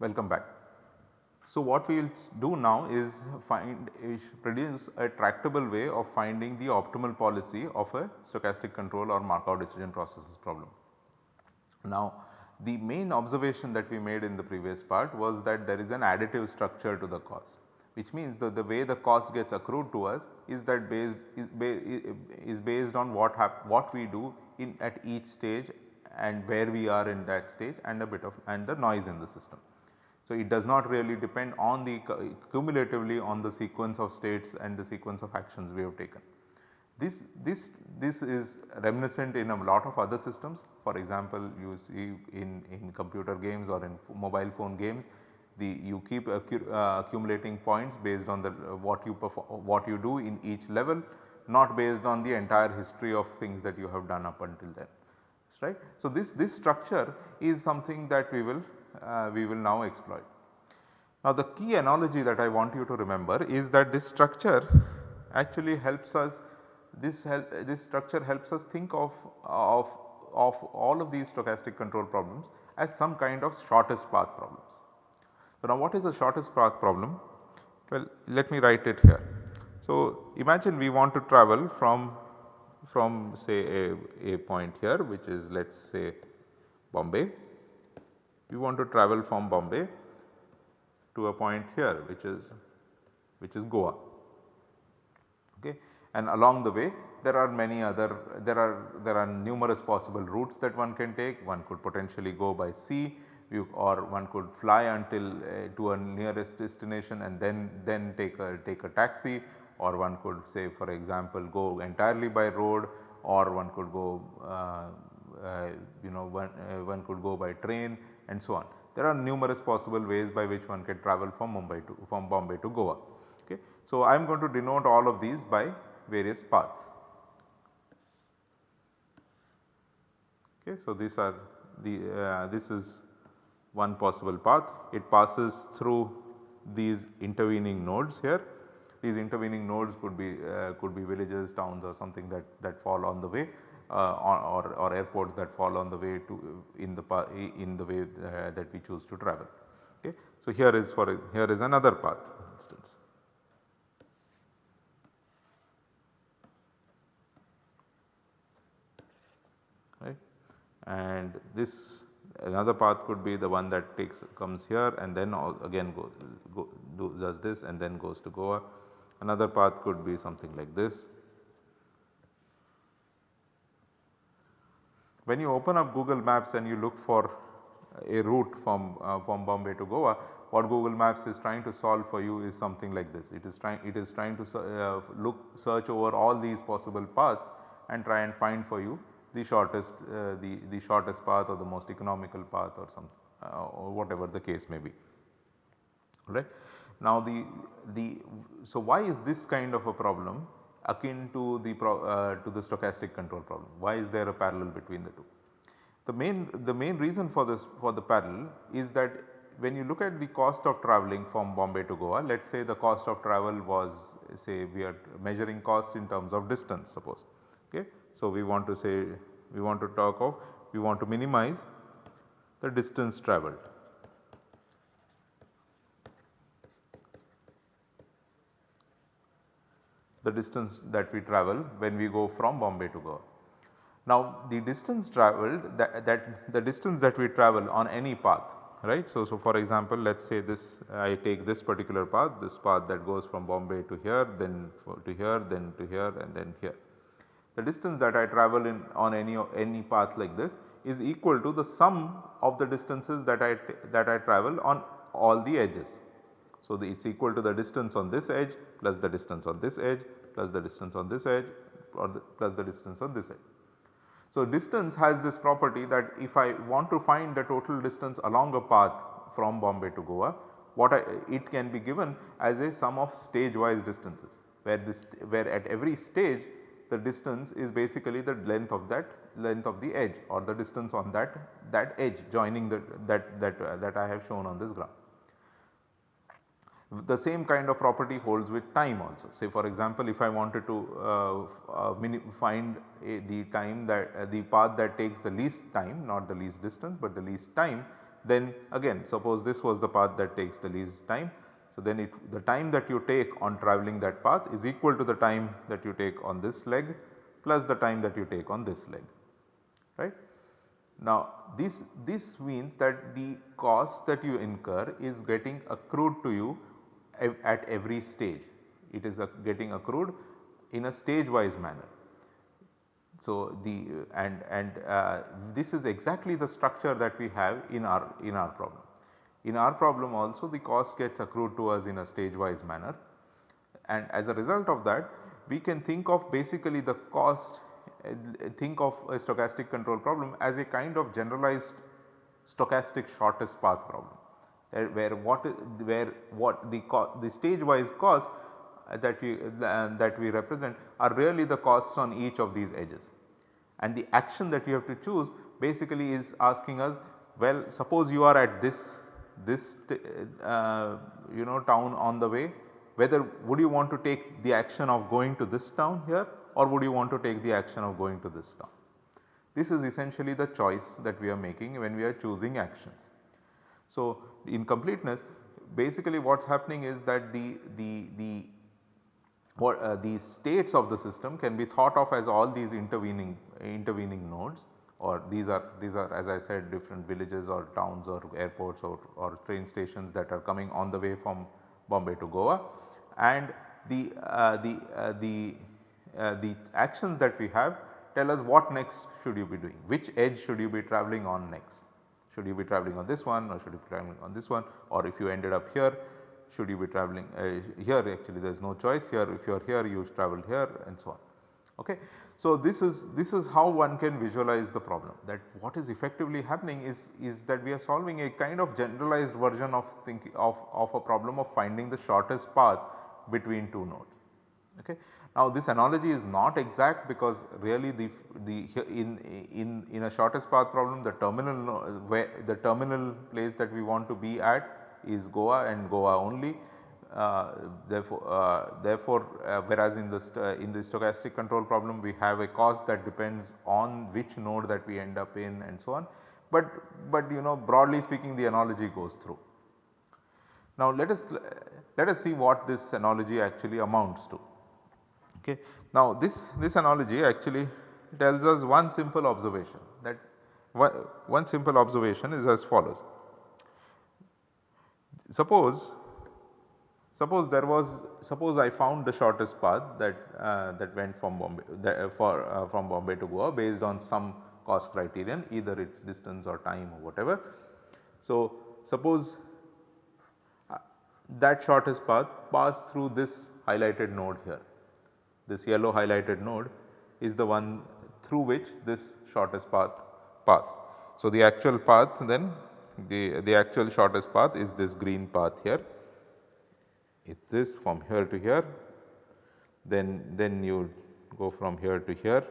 Welcome back. So, what we will do now is find is produce a tractable way of finding the optimal policy of a stochastic control or Markov decision processes problem. Now, the main observation that we made in the previous part was that there is an additive structure to the cost which means that the way the cost gets accrued to us is that based is, is based on what what we do in at each stage and where we are in that stage and a bit of and the noise in the system. So, it does not really depend on the cumulatively on the sequence of states and the sequence of actions we have taken. This, this, this is reminiscent in a lot of other systems for example you see in, in computer games or in mobile phone games the you keep accu uh, accumulating points based on the uh, what you perform what you do in each level not based on the entire history of things that you have done up until then right. So, this, this structure is something that we will uh, we will now exploit. Now the key analogy that I want you to remember is that this structure actually helps us this help this structure helps us think of, of, of all of these stochastic control problems as some kind of shortest path problems. So now what is a shortest path problem? Well let me write it here. So imagine we want to travel from from say a, a point here which is let us say Bombay we want to travel from Bombay to a point here which is which is Goa. Okay. And along the way there are many other there are there are numerous possible routes that one can take one could potentially go by sea you, or one could fly until uh, to a nearest destination and then then take a take a taxi or one could say for example go entirely by road or one could go uh, uh, you know one, uh, one could go by train and so on. There are numerous possible ways by which one can travel from Mumbai to from Bombay to Goa. Okay. So, I am going to denote all of these by various paths. Okay. So, these are the uh, this is one possible path it passes through these intervening nodes here. These intervening nodes could be uh, could be villages, towns or something that, that fall on the way uh, or, or airports that fall on the way to in the in the way uh, that we choose to travel. Okay. So, here is for here is another path instance. And this another path could be the one that takes comes here and then again go, go do, does this and then goes to Goa. Another path could be something like this When you open up Google Maps and you look for a route from, uh, from Bombay to Goa, what Google Maps is trying to solve for you is something like this. It is trying it is trying to uh, look search over all these possible paths and try and find for you the shortest uh, the, the shortest path or the most economical path or some uh, or whatever the case may be. Right. Now the, the so why is this kind of a problem akin to the, pro, uh, to the stochastic control problem. Why is there a parallel between the two? The main, the main reason for this for the parallel is that when you look at the cost of travelling from Bombay to Goa, let us say the cost of travel was say we are measuring cost in terms of distance suppose. Okay. So, we want to say we want to talk of we want to minimize the distance travelled. the distance that we travel when we go from Bombay to Goa. Now the distance travelled that, that the distance that we travel on any path right. So, so for example let us say this I take this particular path this path that goes from Bombay to here then to here then to here and then here. The distance that I travel in on any any path like this is equal to the sum of the distances that I that I travel on all the edges. So, it is equal to the distance on this edge plus the distance on this edge plus the distance on this edge or the plus the distance on this edge. So, distance has this property that if I want to find the total distance along a path from Bombay to Goa, what I, it can be given as a sum of stage wise distances where this where at every stage the distance is basically the length of that length of the edge or the distance on that that edge joining the that that uh, that I have shown on this graph. The same kind of property holds with time also. Say for example, if I wanted to uh, uh, find a, the time that uh, the path that takes the least time not the least distance but the least time then again suppose this was the path that takes the least time. So, then it the time that you take on travelling that path is equal to the time that you take on this leg plus the time that you take on this leg right. Now this, this means that the cost that you incur is getting accrued to you at every stage. It is getting accrued in a stage wise manner. So, the and and uh, this is exactly the structure that we have in our in our problem. In our problem also the cost gets accrued to us in a stage wise manner and as a result of that we can think of basically the cost uh, think of a stochastic control problem as a kind of generalized stochastic shortest path problem where what where what the the stage wise cost uh, that we uh, that we represent are really the costs on each of these edges. And the action that you have to choose basically is asking us well suppose you are at this this uh, you know town on the way whether would you want to take the action of going to this town here or would you want to take the action of going to this town. This is essentially the choice that we are making when we are choosing actions. So, in completeness basically what is happening is that the, the, the what uh, the states of the system can be thought of as all these intervening intervening nodes or these are these are as I said different villages or towns or airports or, or train stations that are coming on the way from Bombay to Goa and the, uh, the, uh, the, uh, the actions that we have tell us what next should you be doing, which edge should you be travelling on next. Should you be travelling on this one or should you be travelling on this one or if you ended up here should you be travelling uh, here actually there is no choice here if you are here you travel here and so on. Okay. So, this is this is how one can visualize the problem that what is effectively happening is, is that we are solving a kind of generalized version of thinking of, of a problem of finding the shortest path between two nodes. Okay. Now this analogy is not exact because really the, the in, in, in a shortest path problem the terminal where the terminal place that we want to be at is Goa and Goa only. Uh, therefore, uh, therefore uh, whereas in the in the stochastic control problem we have a cost that depends on which node that we end up in and so on. But, but you know broadly speaking the analogy goes through. Now let us let us see what this analogy actually amounts to. Okay. Now this, this analogy actually tells us one simple observation that one simple observation is as follows. Suppose suppose there was suppose I found the shortest path that uh, that went from Bombay that, uh, for uh, from Bombay to Goa based on some cost criterion either its distance or time or whatever. So suppose uh, that shortest path passed through this highlighted node here this yellow highlighted node is the one through which this shortest path pass. So, the actual path then the, the actual shortest path is this green path here. It is this from here to here then, then you go from here to here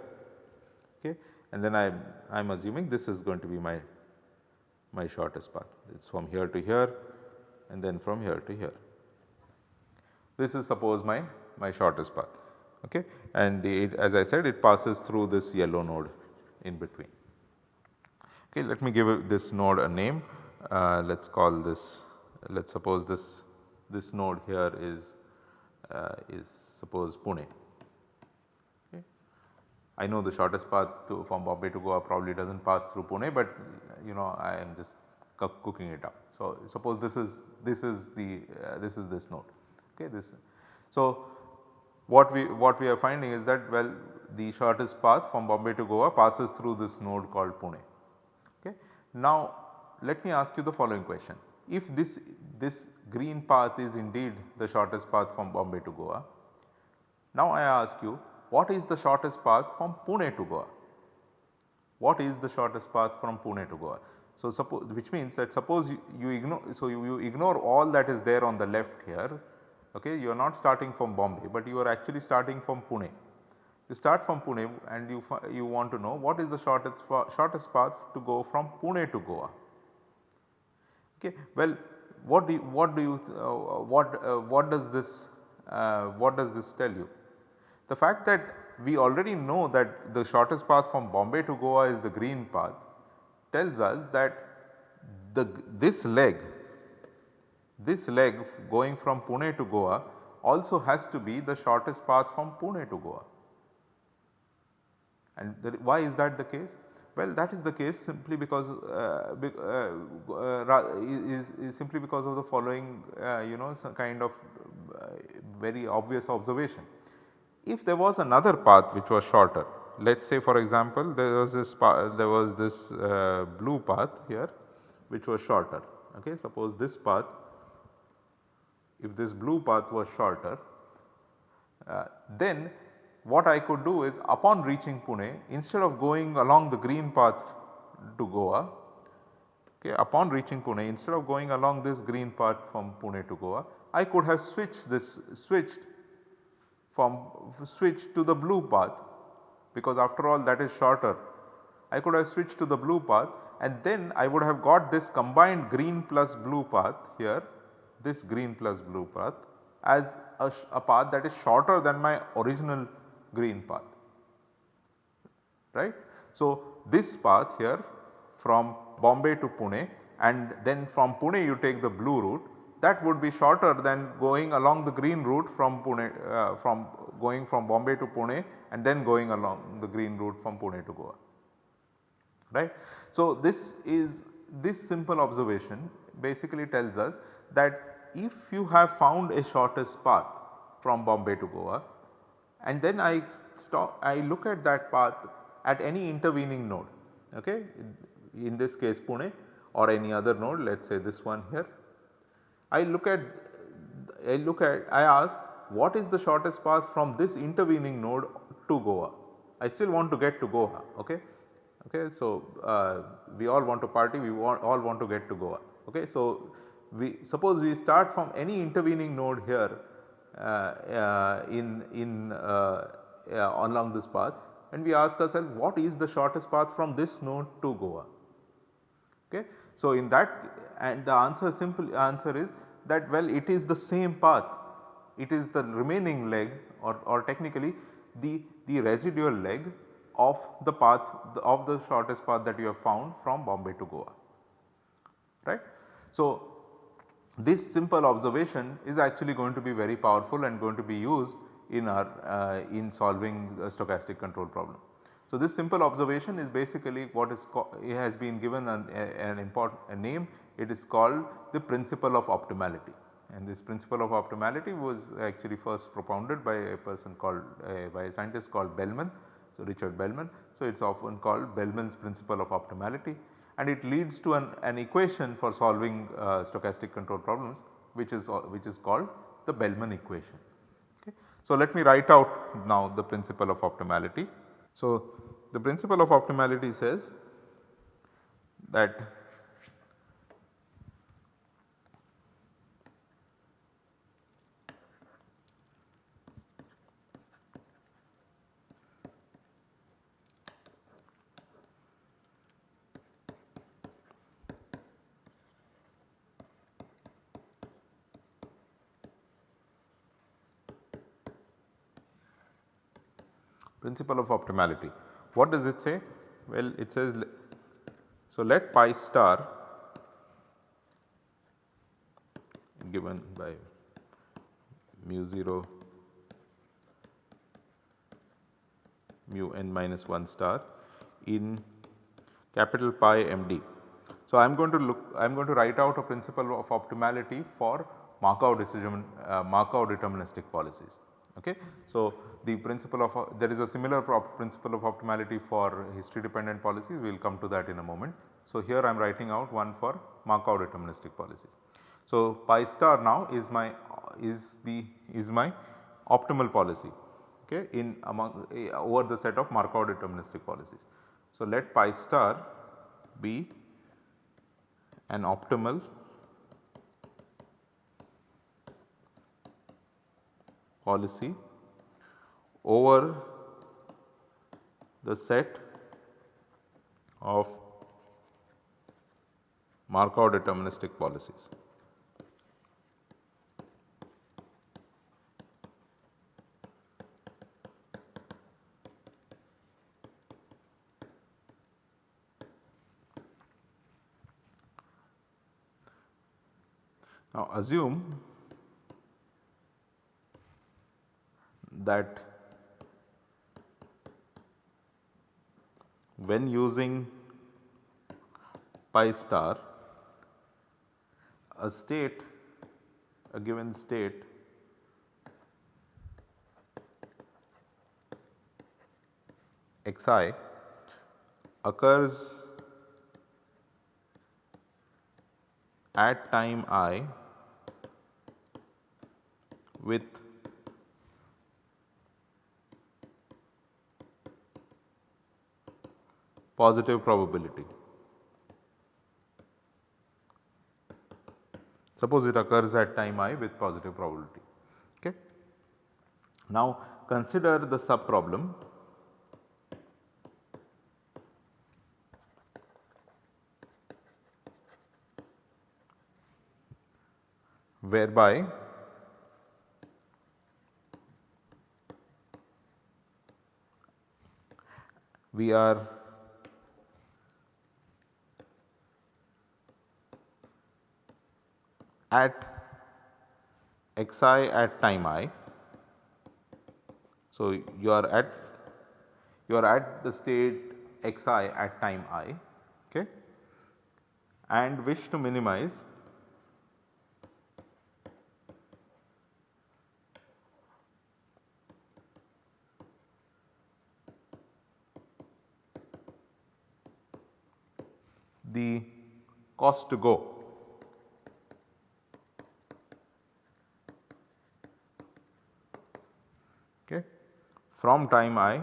okay. and then I I am assuming this is going to be my, my shortest path. It is from here to here and then from here to here. This is suppose my, my shortest path okay and it, as I said it passes through this yellow node in between. Okay, let me give this node a name uh, let us call this let us suppose this this node here is uh, is suppose Pune. Okay. I know the shortest path to from Bombay to Goa probably does not pass through Pune, but you know I am just cooking it up. So, suppose this is this is the uh, this is this node okay this. So, what we what we are finding is that well the shortest path from Bombay to Goa passes through this node called Pune. Okay. Now let me ask you the following question if this this green path is indeed the shortest path from Bombay to Goa. Now I ask you what is the shortest path from Pune to Goa? What is the shortest path from Pune to Goa? So suppose which means that suppose you, you ignore so you, you ignore all that is there on the left here okay you are not starting from Bombay but you are actually starting from Pune. You start from Pune and you, you want to know what is the shortest, shortest path to go from Pune to Goa. Okay. Well, what do you, what do you uh, what uh, what does this uh, what does this tell you? The fact that we already know that the shortest path from Bombay to Goa is the green path tells us that the this leg this leg going from Pune to Goa also has to be the shortest path from Pune to Goa. And the, why is that the case? Well that is the case simply because uh, uh, uh, is, is, simply because of the following uh, you know some kind of very obvious observation. If there was another path which was shorter let us say for example there was this there was this uh, blue path here which was shorter okay suppose this path if this blue path was shorter uh, then what I could do is upon reaching Pune instead of going along the green path to Goa okay, upon reaching Pune instead of going along this green path from Pune to Goa I could have switched this switched from switched to the blue path because after all that is shorter. I could have switched to the blue path and then I would have got this combined green plus blue path here this green plus blue path as a, a path that is shorter than my original green path right. So, this path here from Bombay to Pune and then from Pune you take the blue route that would be shorter than going along the green route from Pune uh, from going from Bombay to Pune and then going along the green route from Pune to Goa right. So, this is this simple observation basically tells us that if you have found a shortest path from Bombay to Goa and then I stop I look at that path at any intervening node okay in this case Pune or any other node let us say this one here. I look at I look at I ask what is the shortest path from this intervening node to Goa. I still want to get to Goa okay. okay. So, uh, we all want to party we want, all want to get to Goa okay. So, we suppose we start from any intervening node here Uh, uh, in, in uh, uh, along this path and we ask ourselves what is the shortest path from this node to Goa. Okay. So, in that and the answer simple answer is that well it is the same path it is the remaining leg or, or technically the, the residual leg of the path of the shortest path that you have found from Bombay to Goa right. So, this simple observation is actually going to be very powerful and going to be used in our uh, in solving stochastic control problem. So, this simple observation is basically what is it has been given an, an important a name it is called the principle of optimality and this principle of optimality was actually first propounded by a person called uh, by a scientist called Bellman. So, Richard Bellman. So, it is often called Bellman's principle of optimality and it leads to an, an equation for solving uh, stochastic control problems which is uh, which is called the Bellman equation. Okay. So, let me write out now the principle of optimality. So, the principle of optimality says that principle of optimality. What does it say? Well, it says so let pi star given by mu 0 mu n minus 1 star in capital pi m d. So, I am going to look I am going to write out a principle of optimality for Markov decision uh, Markov deterministic policies. Okay. So, the principle of there is a similar principle of optimality for history dependent policies we will come to that in a moment. So, here I am writing out one for Markov deterministic policies. So, pi star now is my is the is my optimal policy okay, in among uh, over the set of Markov deterministic policies. So, let pi star be an optimal policy over the set of Markov deterministic policies. Now assume that when using pi star a state a given state xi occurs at time i with positive probability. Suppose it occurs at time i with positive probability. Okay. Now consider the sub problem whereby we are at xi at time i. So, you are at you are at the state xi at time i okay, and wish to minimize the cost to go from time i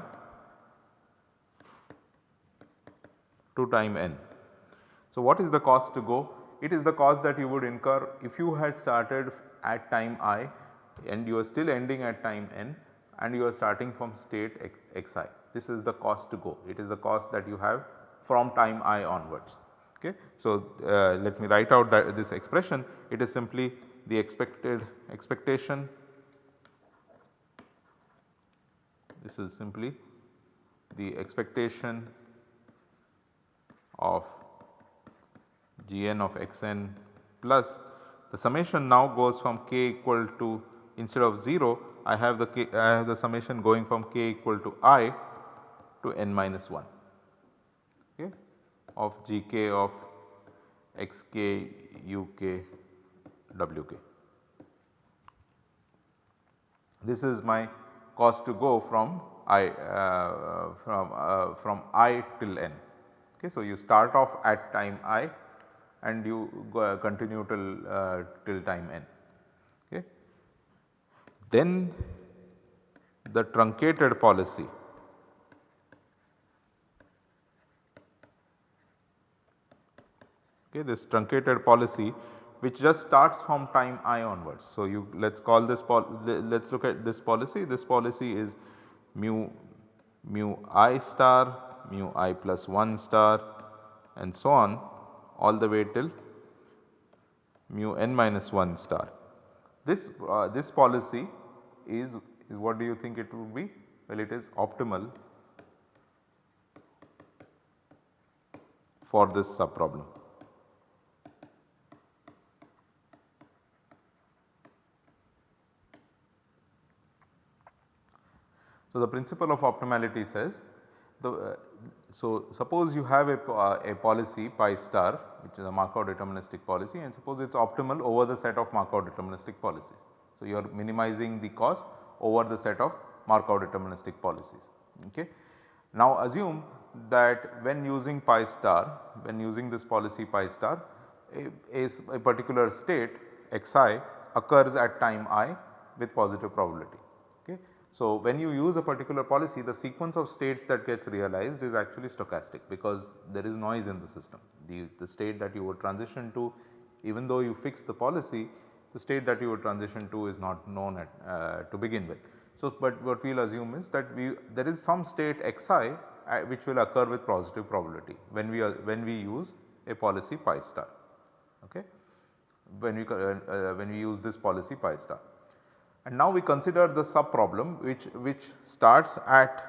to time n. So, what is the cost to go? It is the cost that you would incur if you had started at time i and you are still ending at time n and you are starting from state xi. This is the cost to go. It is the cost that you have from time i onwards. Okay. So, uh, let me write out this expression. It is simply the expected expectation This is simply the expectation of Gn of xn plus the summation now goes from k equal to instead of 0 I have the k, I have the summation going from k equal to i to n minus 1 okay, of gk of xk uk wk. This is my cost to go from i uh, from uh, from i till n. Okay. So, you start off at time i and you go, continue till uh, till time n. Okay. Then the truncated policy okay, this truncated policy which just starts from time i onwards. So, you let us call this let us look at this policy this policy is mu mu i star mu i plus 1 star and so on all the way till mu n minus 1 star. This, uh, this policy is, is what do you think it would be? Well it is optimal for this sub problem. So, the principle of optimality says the uh, so suppose you have a, uh, a policy pi star which is a Markov deterministic policy and suppose it is optimal over the set of Markov deterministic policies. So, you are minimizing the cost over the set of Markov deterministic policies. Okay. Now assume that when using pi star when using this policy pi star a, a, a particular state xi occurs at time i with positive probability. So, when you use a particular policy the sequence of states that gets realized is actually stochastic because there is noise in the system. The, the state that you would transition to even though you fix the policy the state that you would transition to is not known at, uh, to begin with. So, but what we will assume is that we there is some state xi uh, which will occur with positive probability when we are when we use a policy pi star okay when we uh, uh, when we use this policy pi star. And now we consider the sub problem which which starts at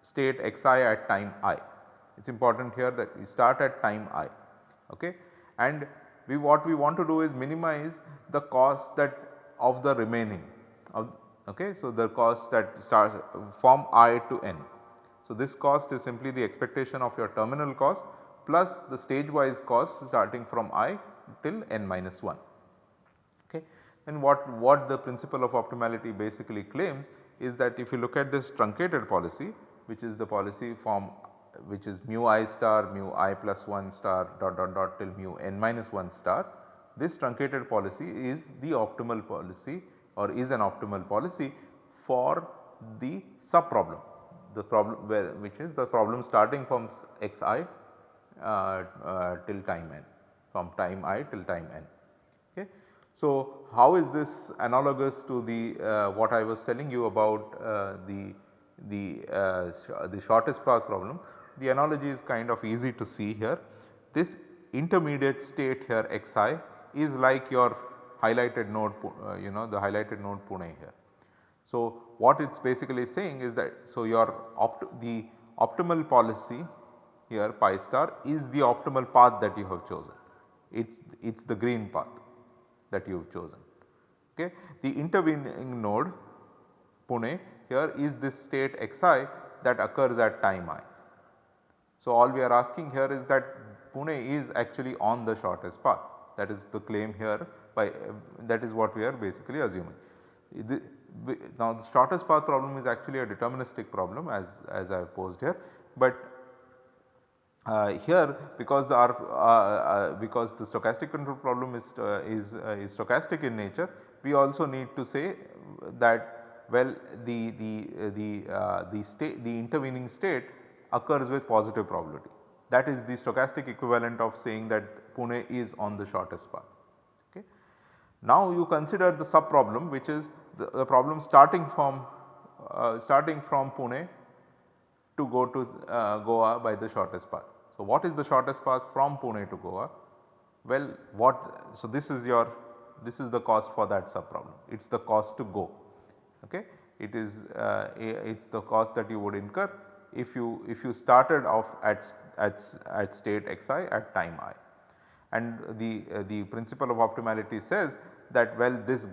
state xi at time i. It is important here that we start at time i okay and we what we want to do is minimize the cost that of the remaining of okay. So, the cost that starts from i to n. So, this cost is simply the expectation of your terminal cost plus the stage wise cost starting from i till n minus 1. Then what, what the principle of optimality basically claims is that if you look at this truncated policy which is the policy form which is mu i star mu i plus 1 star dot dot dot till mu n minus 1 star. This truncated policy is the optimal policy or is an optimal policy for the sub problem the problem where which is the problem starting from xi uh, uh, till time n from time i till time n. So, how is this analogous to the uh, what I was telling you about uh, the the uh, the shortest path problem the analogy is kind of easy to see here. This intermediate state here xi is like your highlighted node uh, you know the highlighted node Pune here. So, what it is basically saying is that so your opt the optimal policy here pi star is the optimal path that you have chosen. It is it is the green path that you have chosen. Okay. The intervening node Pune here is this state xi that occurs at time i. So, all we are asking here is that Pune is actually on the shortest path that is the claim here by that is what we are basically assuming. The, now the shortest path problem is actually a deterministic problem as, as I have posed here, but uh, here because our uh, uh, because the stochastic control problem is uh, is, is stochastic in nature we also need to say that well the the the the state the intervening state occurs with positive probability. That is the stochastic equivalent of saying that Pune is on the shortest path. Okay. Now you consider the sub problem which is the, the problem starting from uh, starting from Pune to go to uh, Goa by the shortest path. So, what is the shortest path from Pune to Goa? Well, what so this is your this is the cost for that sub problem it is the cost to go okay. It is uh, it is the cost that you would incur if you if you started off at, at, at state xi at time i. And the, uh, the principle of optimality says that well this,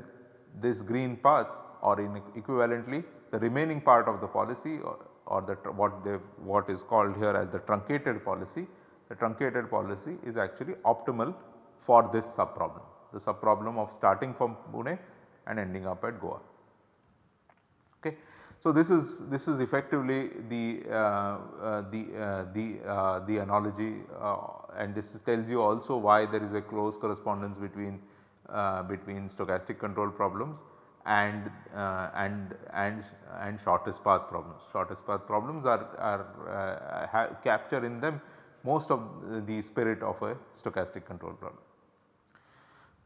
this green path or in equivalently the remaining part of the policy or the what they what is called here as the truncated policy, the truncated policy is actually optimal for this sub problem, the sub problem of starting from Pune and ending up at Goa. Okay. So, this is this is effectively the uh, uh, the uh, the uh, the analogy uh, and this tells you also why there is a close correspondence between uh, between stochastic control problems and and and and shortest path problems. Shortest path problems are are capture in them most of the spirit of a stochastic control problem.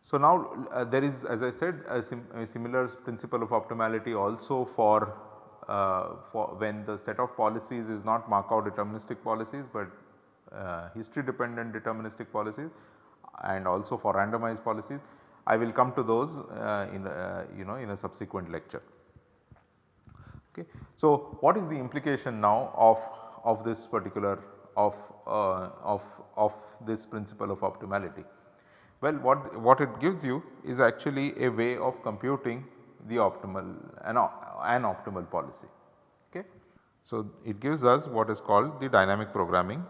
So, now there is as I said a, sim a similar principle of optimality also for uh, for when the set of policies is not Markov deterministic policies, but uh, history dependent deterministic policies and also for randomized policies. I will come to those uh, in you know in a subsequent lecture. Okay. So, what is the implication now of, of this particular of, uh, of, of this principle of optimality? Well, what, what it gives you is actually a way of computing the optimal an, an optimal policy. Okay. So, it gives us what is called the dynamic programming.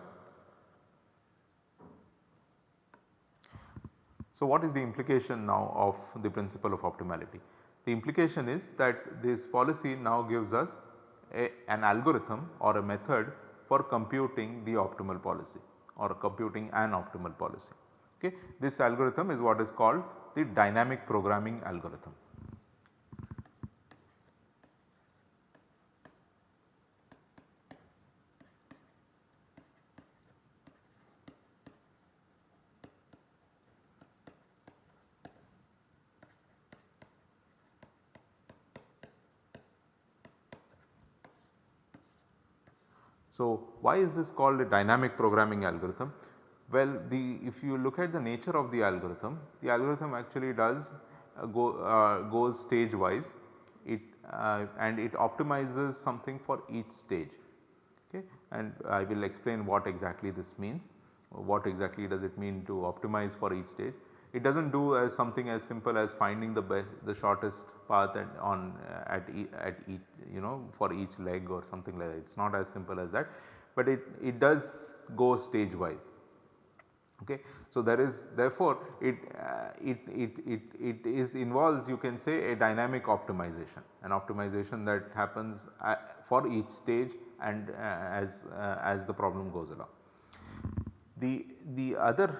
So, what is the implication now of the principle of optimality? The implication is that this policy now gives us a, an algorithm or a method for computing the optimal policy or computing an optimal policy. Okay. This algorithm is what is called the dynamic programming algorithm. Why is this called a dynamic programming algorithm? Well, the if you look at the nature of the algorithm, the algorithm actually does uh, go uh, goes stage wise it uh, and it optimizes something for each stage. Okay? And I will explain what exactly this means. What exactly does it mean to optimize for each stage. It does not do as something as simple as finding the best the shortest path at on uh, at, e, at each you know for each leg or something like that. It is not as simple as that, but it, it does go stage wise. Okay. So, there is therefore it, uh, it, it, it, it is involves you can say a dynamic optimization an optimization that happens uh, for each stage and uh, as, uh, as the problem goes along. The, the other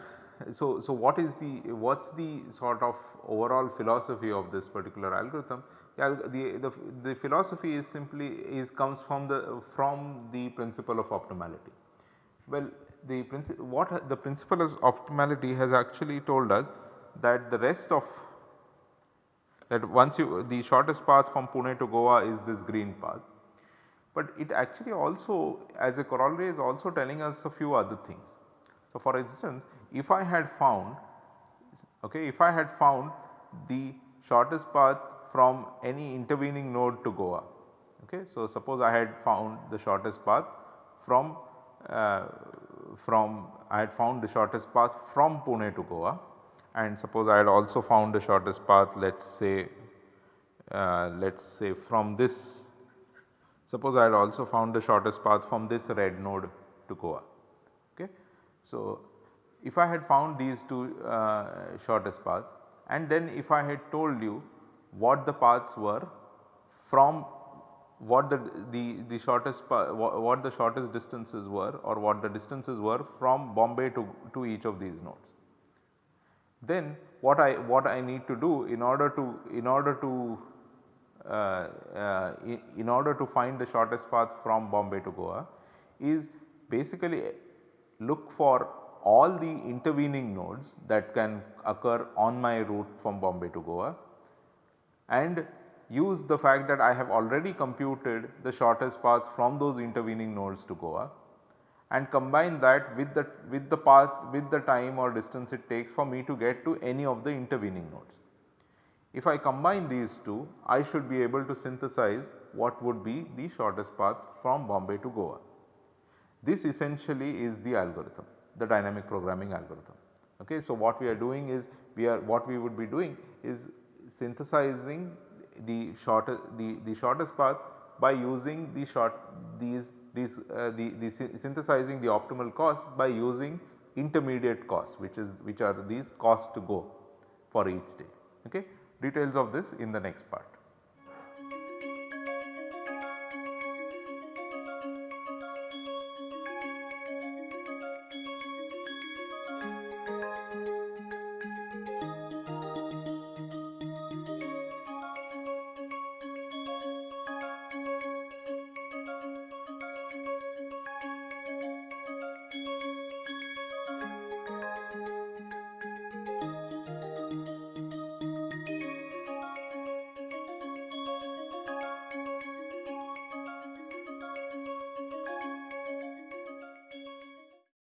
so, so what is the what is the sort of overall philosophy of this particular algorithm? The, the, the, philosophy is simply is comes from the from the principle of optimality. Well the principle what the principle of optimality has actually told us that the rest of that once you the shortest path from Pune to Goa is this green path, but it actually also as a corollary is also telling us a few other things. So, for instance if I had found okay if I had found the shortest path from any intervening node to Goa okay. So, suppose I had found the shortest path from uh, from I had found the shortest path from Pune to Goa and suppose I had also found the shortest path let us say uh, let us say from this suppose I had also found the shortest path from this red node to Goa. Okay. So, if I had found these two uh, shortest paths and then if I had told you what the paths were from what the, the, the shortest what the shortest distances were or what the distances were from Bombay to, to each of these nodes. Then what I what I need to do in order to in order to uh, uh, in, in order to find the shortest path from Bombay to Goa is basically look for all the intervening nodes that can occur on my route from Bombay to Goa and use the fact that I have already computed the shortest path from those intervening nodes to Goa and combine that with the with the path with the time or distance it takes for me to get to any of the intervening nodes. If I combine these two I should be able to synthesize what would be the shortest path from Bombay to Goa. This essentially is the algorithm the dynamic programming algorithm. Okay. So, what we are doing is we are what we would be doing is synthesizing the shortest the, the shortest path by using the short these these uh, the, the synthesizing the optimal cost by using intermediate costs which is which are these costs to go for each stage. Okay. Details of this in the next part.